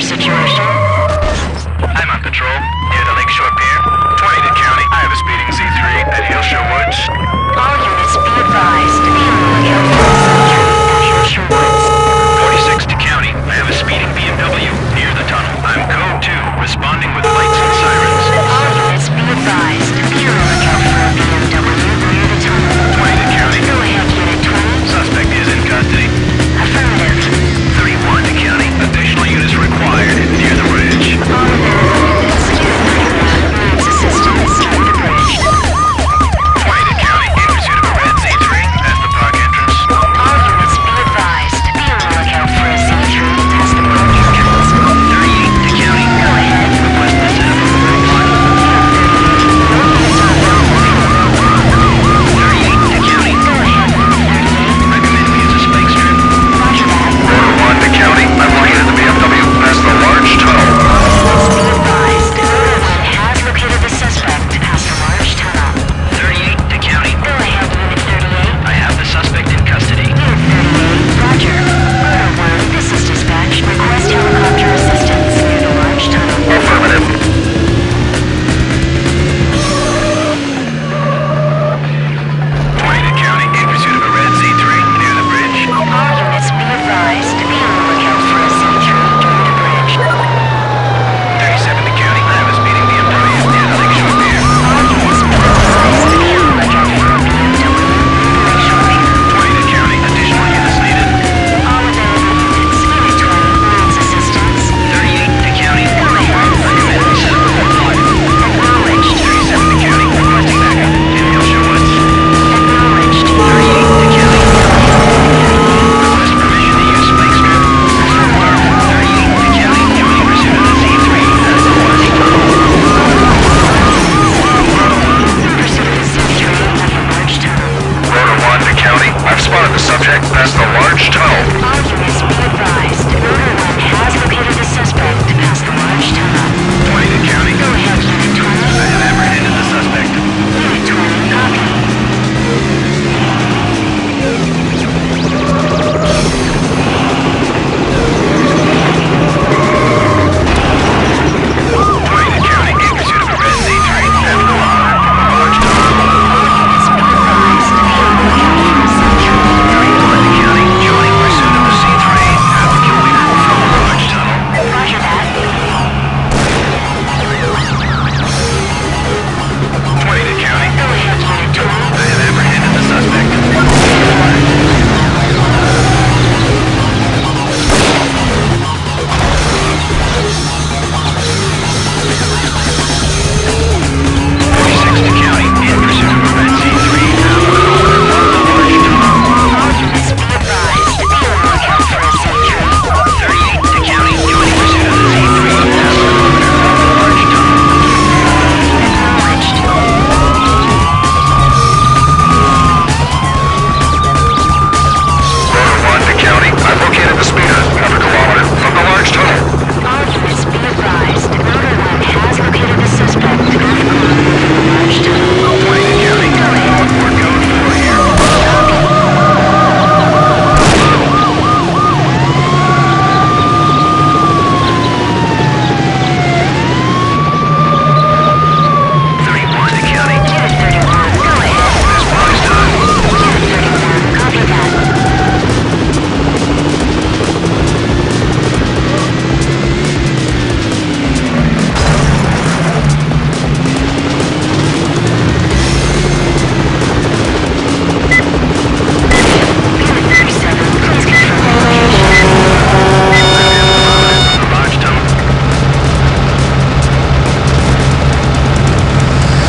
situation? I'm on patrol, near the Lakeshore Pier, 20 to County. I have a speeding Z3 at Hillshire Woods.